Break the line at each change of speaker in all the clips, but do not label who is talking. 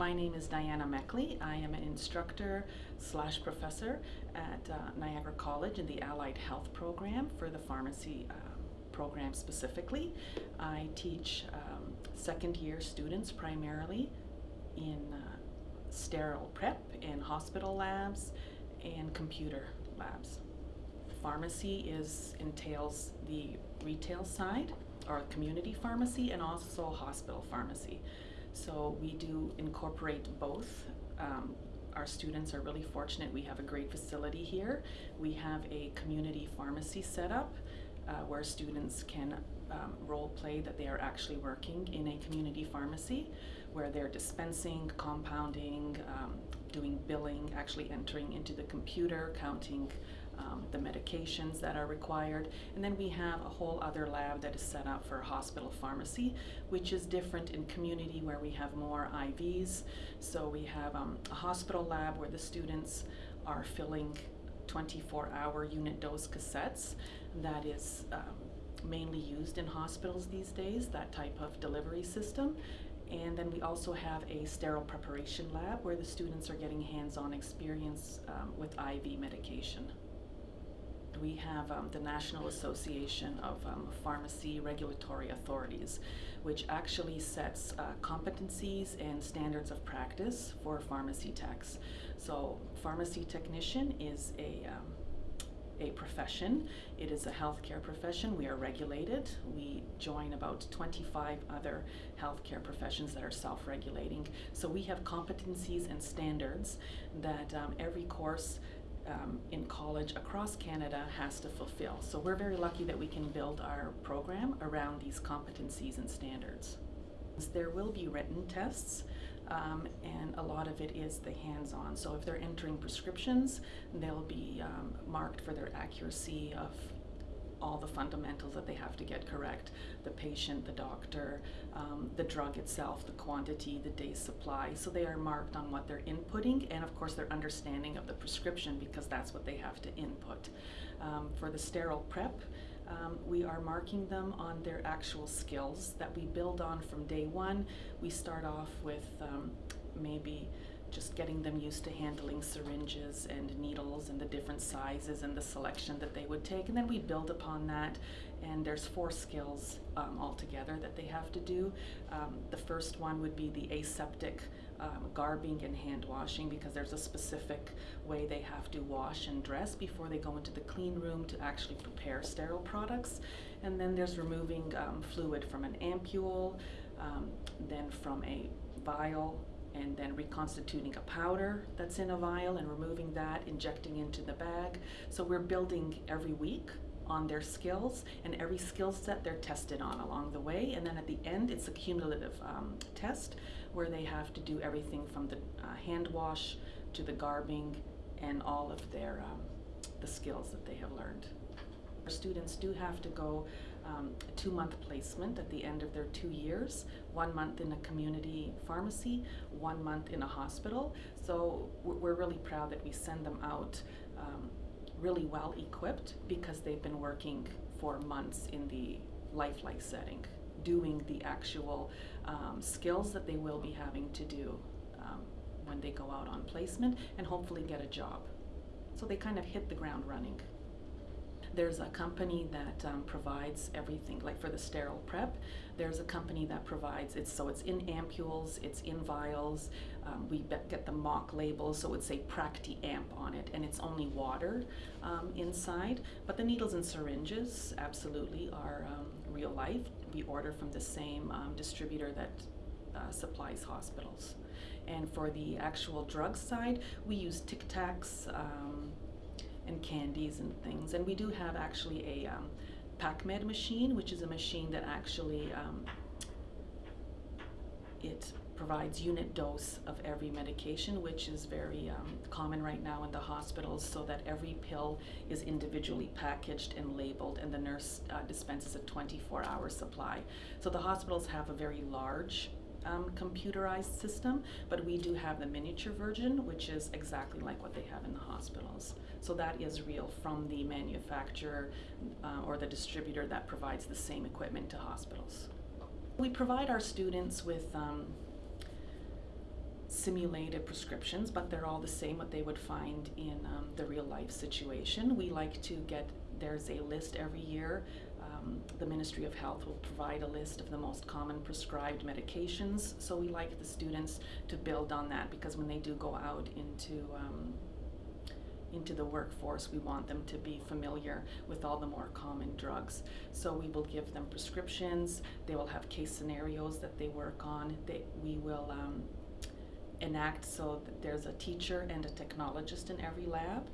My name is Diana Meckley. I am an instructor slash professor at uh, Niagara College in the Allied Health program for the pharmacy uh, program specifically. I teach um, second year students primarily in uh, sterile prep in hospital labs and computer labs. Pharmacy is entails the retail side or community pharmacy and also hospital pharmacy. So we do incorporate both. Um, our students are really fortunate. We have a great facility here. We have a community pharmacy set up uh, where students can um, role play that they are actually working in a community pharmacy where they're dispensing, compounding, um, doing billing, actually entering into the computer, counting um, the medications that are required. And then we have a whole other lab that is set up for hospital pharmacy, which is different in community where we have more IVs. So we have um, a hospital lab where the students are filling 24-hour unit dose cassettes that is um, mainly used in hospitals these days, that type of delivery system. And then we also have a sterile preparation lab where the students are getting hands-on experience um, with IV medication. We have um, the National Association of um, Pharmacy Regulatory Authorities, which actually sets uh, competencies and standards of practice for pharmacy techs. So pharmacy technician is a um, a profession. It is a healthcare profession. We are regulated. We join about 25 other healthcare professions that are self-regulating. So we have competencies and standards that um, every course um, in college across Canada has to fulfill. So we're very lucky that we can build our program around these competencies and standards. There will be written tests um, and a lot of it is the hands-on. So if they're entering prescriptions, they'll be um, marked for their accuracy of all the fundamentals that they have to get correct. The patient, the doctor, um, the drug itself, the quantity, the day's supply. So they are marked on what they're inputting and of course their understanding of the prescription because that's what they have to input. Um, for the sterile prep, um, we are marking them on their actual skills that we build on from day one. We start off with um, maybe just getting them used to handling syringes and needles and the different sizes and the selection that they would take. And then we build upon that and there's four skills um, altogether that they have to do. Um, the first one would be the aseptic um, garbing and hand washing because there's a specific way they have to wash and dress before they go into the clean room to actually prepare sterile products. And then there's removing um, fluid from an ampule, um, then from a vial and then reconstituting a powder that's in a vial and removing that, injecting into the bag. So we're building every week on their skills and every skill set they're tested on along the way and then at the end it's a cumulative um, test where they have to do everything from the uh, hand wash to the garbing and all of their um, the skills that they have learned. Our students do have to go um, two-month placement at the end of their two years, one month in a community pharmacy, one month in a hospital. So we're really proud that we send them out um, really well equipped because they've been working for months in the lifelike setting, doing the actual um, skills that they will be having to do um, when they go out on placement and hopefully get a job. So they kind of hit the ground running. There's a company that um, provides everything, like for the sterile prep, there's a company that provides it, so it's in ampules, it's in vials, um, we get the mock label, so it's a Practi-Amp on it, and it's only water um, inside, but the needles and syringes absolutely are um, real life. We order from the same um, distributor that uh, supplies hospitals. And for the actual drug side, we use Tic Tacs, um, and candies and things. And we do have actually a um, PacMed machine, which is a machine that actually um, it provides unit dose of every medication, which is very um, common right now in the hospitals, so that every pill is individually packaged and labeled, and the nurse uh, dispenses a 24-hour supply. So the hospitals have a very large um, computerized system, but we do have the miniature version, which is exactly like what they have in the hospitals. So that is real from the manufacturer uh, or the distributor that provides the same equipment to hospitals. We provide our students with um, simulated prescriptions, but they're all the same what they would find in um, the real life situation. We like to get there's a list every year. Um, the Ministry of Health will provide a list of the most common prescribed medications. So we like the students to build on that because when they do go out into um, into the workforce, we want them to be familiar with all the more common drugs. So we will give them prescriptions. They will have case scenarios that they work on. They, we will um, enact so that there's a teacher and a technologist in every lab,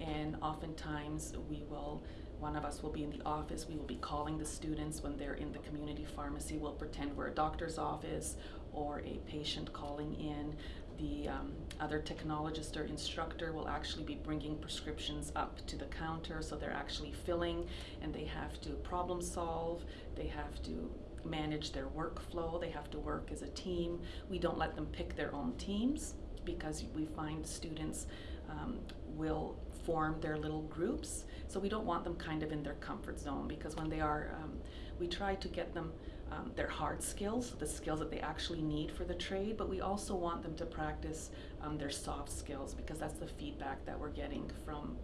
and oftentimes we will. One of us will be in the office. We will be calling the students when they're in the community pharmacy. We'll pretend we're a doctor's office or a patient calling in the um, other technologist or instructor will actually be bringing prescriptions up to the counter so they're actually filling and they have to problem solve, they have to manage their workflow, they have to work as a team. We don't let them pick their own teams because we find students um, will form their little groups. So we don't want them kind of in their comfort zone because when they are, um, we try to get them um, their hard skills, the skills that they actually need for the trade, but we also want them to practice um, their soft skills because that's the feedback that we're getting from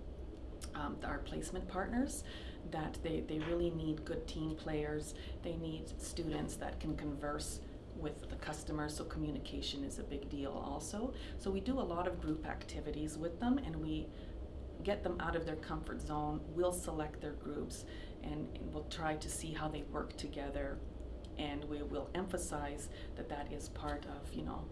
um, our placement partners that they, they really need good team players. They need students that can converse with the customers, so communication is a big deal also. So we do a lot of group activities with them and we get them out of their comfort zone. We'll select their groups and, and we'll try to see how they work together and we will emphasize that that is part of, you know,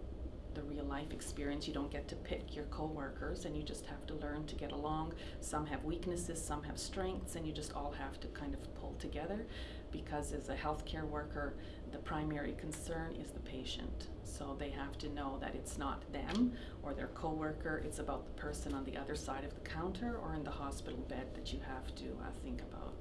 the real life experience. You don't get to pick your coworkers and you just have to learn to get along. Some have weaknesses, some have strengths, and you just all have to kind of pull together because as a healthcare worker, the primary concern is the patient. So they have to know that it's not them or their coworker, it's about the person on the other side of the counter or in the hospital bed that you have to uh, think about.